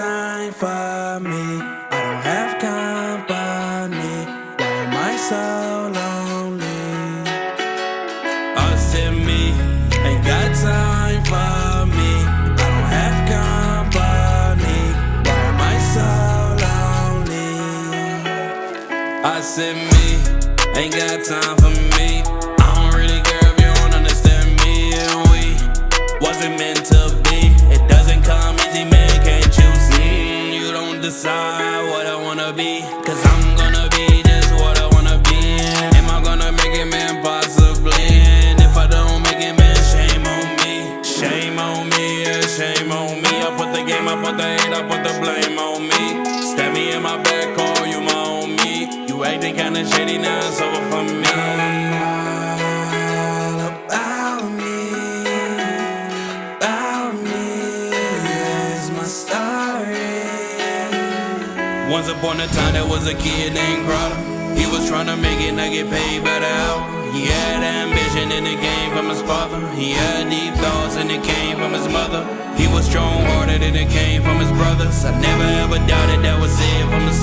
time for me. I don't have company. Why am I so lonely? Oh, to me, ain't got time for me. I don't have company. Why am I so lonely? I said me, ain't got time for me. Be, cause I'm gonna be just what I wanna be. Am I gonna make it, man? Possibly. And if I don't make it, man, shame on me. Shame on me, yeah, shame on me. I put the game, I put the hate, I put the blame on me. Stab me in my back, call you my homie. You acting kinda shady, now it's over for me. Once upon a time, there was a kid named Crowder. He was trying to make it, not get paid by the hour. He had ambition and it came from his father. He had deep thoughts and it came from his mother. He was strong hearted and it came from his brothers. I never ever doubted that was it from his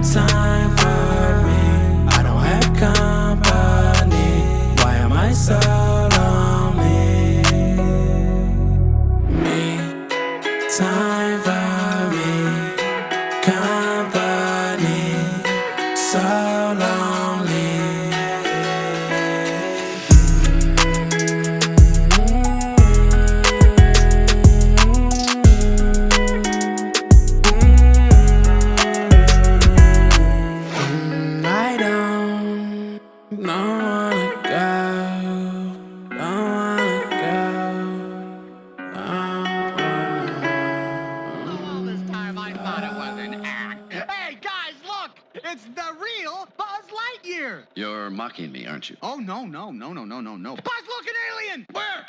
got time for me. I don't have company. Why am I so It's the real Buzz Lightyear! You're mocking me, aren't you? Oh, no, no, no, no, no, no, no. Buzz, look, an alien! Where?